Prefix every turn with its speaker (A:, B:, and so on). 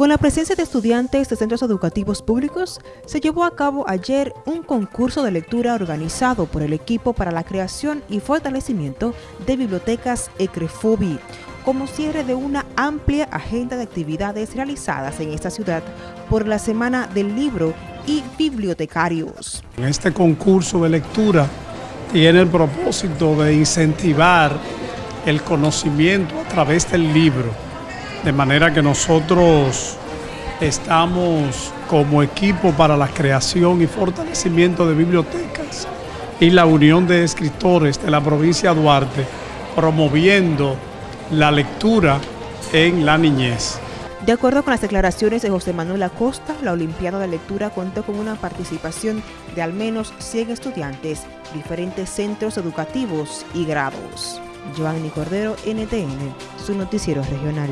A: Con la presencia de estudiantes de centros educativos públicos, se llevó a cabo ayer un concurso de lectura organizado por el equipo para la creación y fortalecimiento de bibliotecas ECREFOBI, como cierre de una amplia agenda de actividades realizadas en esta ciudad por la Semana del Libro y Bibliotecarios.
B: Este concurso de lectura tiene el propósito de incentivar el conocimiento a través del libro de manera que nosotros estamos como equipo para la creación y fortalecimiento de bibliotecas y la Unión de Escritores de la provincia de Duarte promoviendo la lectura en la niñez.
A: De acuerdo con las declaraciones de José Manuel Acosta, la Olimpiada de Lectura cuenta con una participación de al menos 100 estudiantes, diferentes centros educativos y grados. Giovanni Cordero, NTN, su noticiero regional.